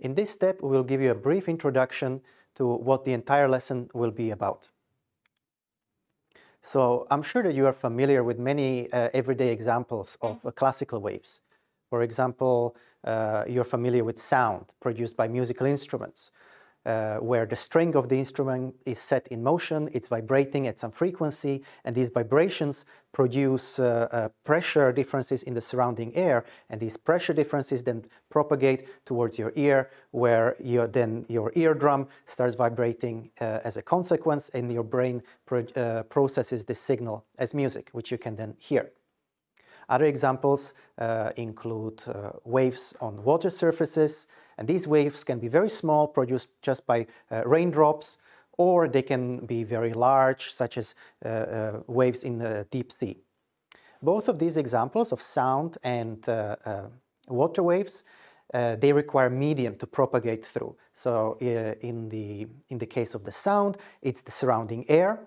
In this step, we will give you a brief introduction to what the entire lesson will be about. So I'm sure that you are familiar with many uh, everyday examples of uh, classical waves. For example, uh, you're familiar with sound produced by musical instruments, uh, where the string of the instrument is set in motion, it's vibrating at some frequency, and these vibrations produce uh, uh, pressure differences in the surrounding air, and these pressure differences then propagate towards your ear, where your, then your eardrum starts vibrating uh, as a consequence, and your brain pro uh, processes this signal as music, which you can then hear. Other examples uh, include waves on water surfaces, and these waves can be very small, produced just by uh, raindrops, or they can be very large, such as uh, uh, waves in the deep sea. Both of these examples of sound and uh, water waves uh, they require medium to propagate through. So uh, in, the, in the case of the sound, it's the surrounding air.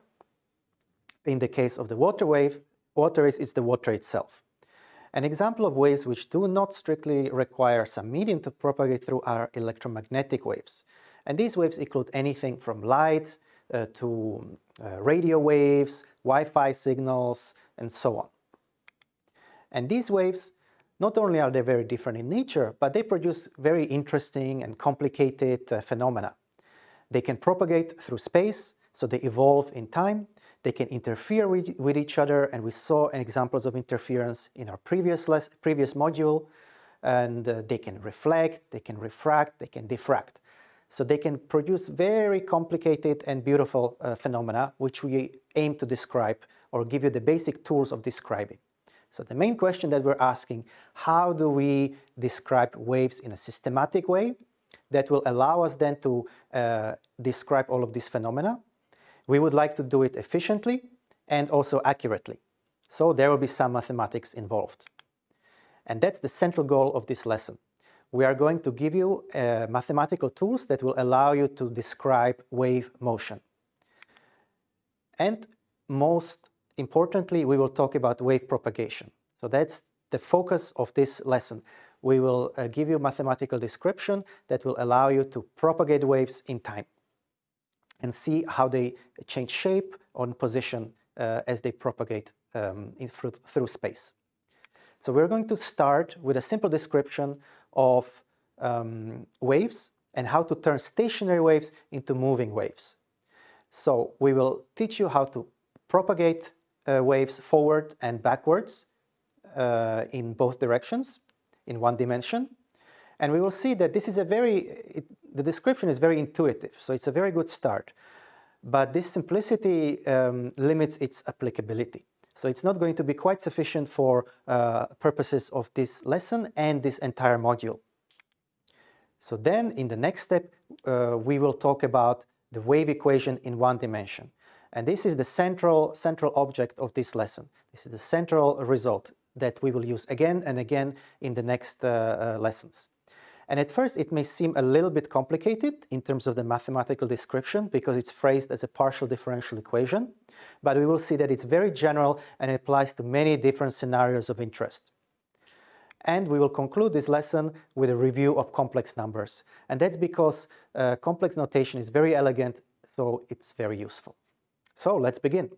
In the case of the water wave, water is, is the water itself. An example of waves which do not strictly require some medium to propagate through are electromagnetic waves. And these waves include anything from light uh, to uh, radio waves, Wi-Fi signals, and so on. And these waves, not only are they very different in nature, but they produce very interesting and complicated uh, phenomena. They can propagate through space, so they evolve in time, they can interfere with, with each other, and we saw examples of interference in our previous, previous module. And uh, they can reflect, they can refract, they can diffract. So they can produce very complicated and beautiful uh, phenomena, which we aim to describe or give you the basic tools of describing. So the main question that we're asking, how do we describe waves in a systematic way that will allow us then to uh, describe all of these phenomena we would like to do it efficiently and also accurately. So there will be some mathematics involved. And that's the central goal of this lesson. We are going to give you uh, mathematical tools that will allow you to describe wave motion. And most importantly, we will talk about wave propagation. So that's the focus of this lesson. We will uh, give you mathematical description that will allow you to propagate waves in time and see how they change shape or position uh, as they propagate um, through, through space. So we're going to start with a simple description of um, waves and how to turn stationary waves into moving waves. So we will teach you how to propagate uh, waves forward and backwards uh, in both directions in one dimension. And we will see that this is a very, it, the description is very intuitive, so it's a very good start. But this simplicity um, limits its applicability. So it's not going to be quite sufficient for uh, purposes of this lesson and this entire module. So then in the next step, uh, we will talk about the wave equation in one dimension. And this is the central, central object of this lesson. This is the central result that we will use again and again in the next uh, uh lessons. And at first it may seem a little bit complicated in terms of the mathematical description because it's phrased as a partial differential equation, but we will see that it's very general and applies to many different scenarios of interest. And we will conclude this lesson with a review of complex numbers. And that's because uh, complex notation is very elegant, so it's very useful. So let's begin.